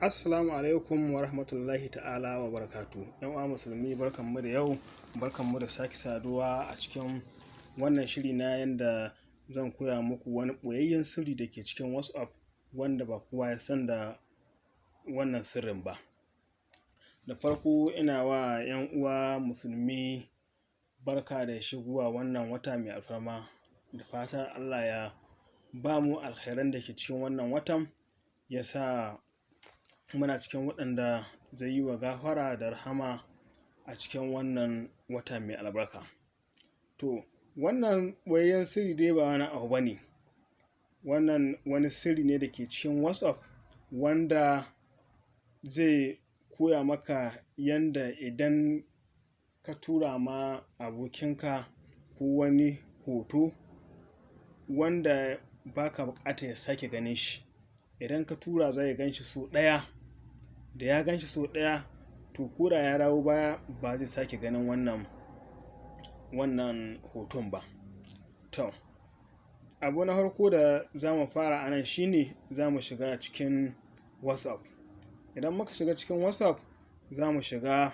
Assalamu alaikum wa rahmatullahi ta'ala wa barakatu. ‘Yan uwa musulmi barkanmu da yau, barkanmu da sake saduwa a cikin wannan shiri na yanda zan koya muku wani ɓoyayyen sirri da ke cikin WhatsApp wanda ba kowa ya san da wannan sirrin ba. Da farko ina wa ‘yan uwa musulmi barka da shigowa wannan wata mai alfarma da fatan Allah ya ba mu alkhairan da ke cikin wannan watan ya sa muna cikin waɗanda zai yi wa gafara da rahama a cikin wannan wata mai albarka. To, wannan ɓoyayyen sirri dai ba wani abu ba ne, wannan wani sirri ne da ke cikin WhatsApp wanda zai koya maka yanda idan ka tura ma abokinka ko wani hoto wanda ba ka buƙatar ya sake ganin shi, idan ka tura zai gan shi sau ɗaya, da ya gan shi sau ɗaya to ya dawo baya ba zai sake ganin wannan wannan hoton ba. To, abu na farko da za mu fara a nan shi ne za mu shiga cikin WhatsApp. Idan muka shiga cikin WhatsApp za mu shiga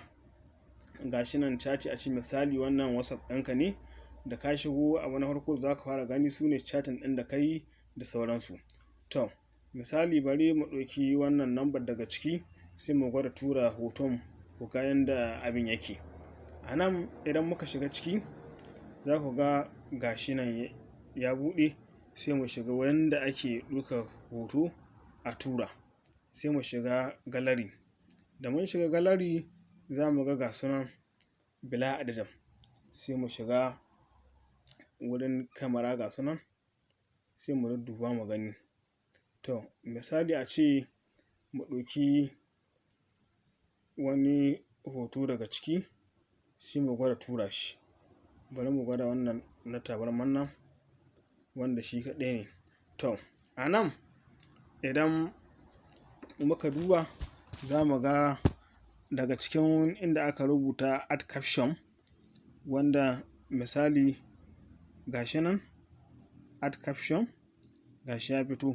ga shi nan cati a ce misali wannan WhatsApp ɗinka ne da ka shigo abu na farko da za ka fara gani su ne catin ɗin da ka yi da sauransu. To, misali bari mu ɗauki wannan lambar daga ciki sai mu gwada tura hoton ku ga yanda abin yake. A nan idan muka shiga ciki za ku ga ga shi nan ya buɗe sai mu shiga wurin da ake ɗaukar hoto a tura. Sai mu shiga gallery. Da mun shiga gallery za mu ga ga su nan bila adadin. Sai mu shiga wurin kamara ga su nan sai mu dudduba mu gani. To, misali a ce mu ɗauki wani hoto daga ciki sai mu gwada tura shi. Bari mu gwada wannan na tabarman nan wanda shi kaɗai ne. To, a nan idan muka duba za mu ga daga cikin inda aka rubuta add caption wanda misali ga shi nan add caption ga shi ya fito.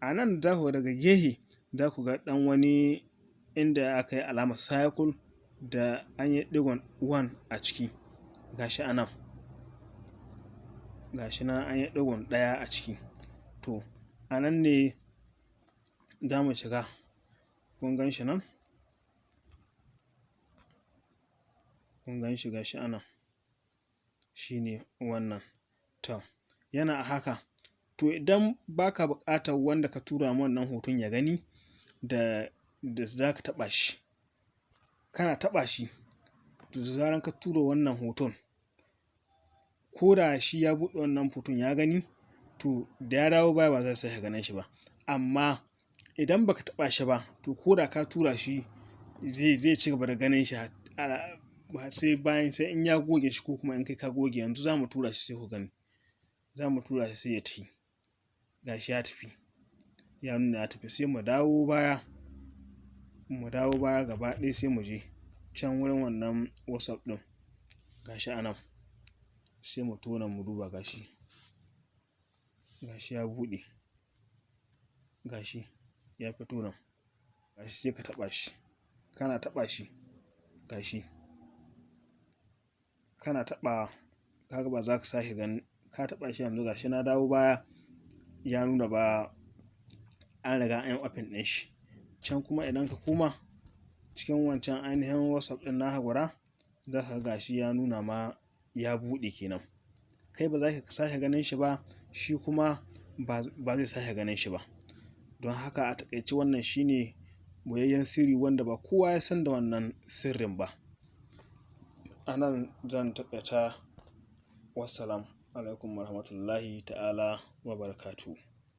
A nan za ku ga daga gefe za ku ga ɗan wani inda aka yi alamar circle da an yi ɗigon one a ciki ga shi a nan. Ga shi nan an yi ɗigon ɗaya a ciki. To, a nan ne za mu shiga. Kun gan shi nan? Kun gan shi ga shi a nan. Shi ne wannan. To, yana a haka. To, idan ba ka wanda ka tura ma wannan hoton ya gani da da za ka shi, kana taɓa shi to da zarar ka tura wannan hoton ko da shi ya buɗe wannan hoton ya gani to da ya dawo baya ba zai sake ganin shi ba. Amma idan ba ka taɓa shi ba to ko da ka tura shi zai zai ci gaba da ganin shi sai bayan sai in ya goge shi ko kuma in kai ka goge. Yanzu za mu tura shi sai ku gani. Za mu tura shi sai ya tafi. Ga shi ya tafi. Ya nuna ya tafi sai mu dawo baya, mu dawo baya gaba ɗaya sai mu je can wurin wannan WhatsApp ɗin. Ga shi a nan. Sai mu taho nan mu duba ga shi. Ga shi ya buɗe. Ga shi ya fito nan. Ga shi sai ka taɓa shi. Kana taɓa shi ga shi. Kana taɓawa ka ga ba za ka sake ganin ka taɓa shi yanzu ga shi na dawo baya ya nuna ba an riga an open ɗin shi. Can kuma idan ka koma cikin wancan ainihin WhatsApp ɗin naka guda za ka ga shi ya nuna ma ya buɗe kenan. Kai ba za ka sake ganin shi ba shi kuma ba zai sake ganin shi ba. Don haka a taƙaice wannan shi ne ɓoyayyen sirri wanda ba kowa ya san da wannan sirrin ba. A nan zan taƙaita. Wassalamu alaikum wa rahmatullahi ta'ala wa barakatuhu.